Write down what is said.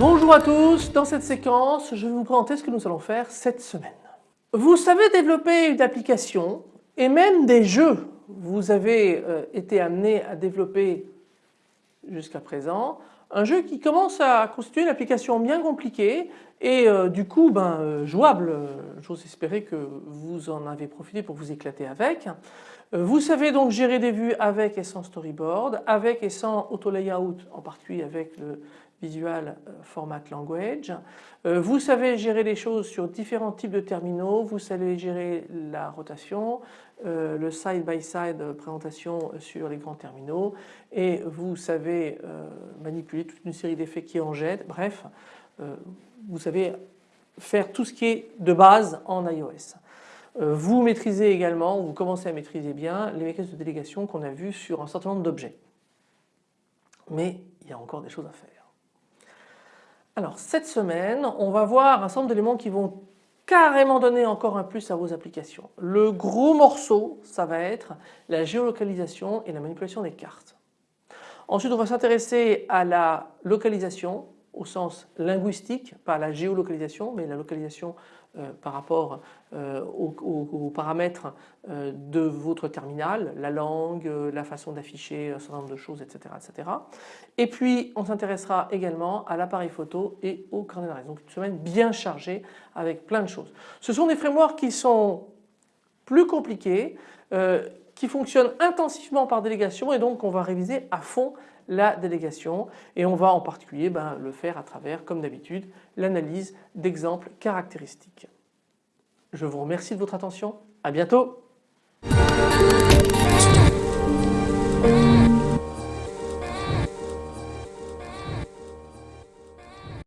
Bonjour à tous, dans cette séquence je vais vous présenter ce que nous allons faire cette semaine. Vous savez développer une application et même des jeux. Vous avez euh, été amené à développer jusqu'à présent un jeu qui commence à constituer une application bien compliquée et euh, du coup ben, euh, jouable. J'ose espérer que vous en avez profité pour vous éclater avec. Vous savez donc gérer des vues avec et sans storyboard, avec et sans auto layout, en particulier avec le Visual euh, Format Language. Euh, vous savez gérer les choses sur différents types de terminaux, vous savez gérer la rotation, euh, le side-by-side présentation sur les grands terminaux et vous savez manipuler toute une série d'effets qui en jettent. Bref, vous savez faire tout ce qui est de base en iOS. Vous maîtrisez également, vous commencez à maîtriser bien les mécanismes de délégation qu'on a vus sur un certain nombre d'objets. Mais il y a encore des choses à faire. Alors cette semaine, on va voir un certain nombre d'éléments qui vont carrément donner encore un plus à vos applications. Le gros morceau, ça va être la géolocalisation et la manipulation des cartes. Ensuite, on va s'intéresser à la localisation au sens linguistique, pas la géolocalisation, mais la localisation euh, par rapport euh, aux, paramètres euh, de votre terminal, la langue, la façon d'afficher un certain nombre de choses, etc. etc. Et puis on s'intéressera également à l'appareil photo et au carnet Donc une semaine bien chargée avec plein de choses. Ce sont des frameworks qui sont plus compliqués, qui fonctionnent intensivement par délégation et donc on va réviser à fond la délégation. Et on va en particulier ben, le faire à travers, comme d'habitude, l'analyse d'exemples caractéristiques. Je vous remercie de votre attention, à bientôt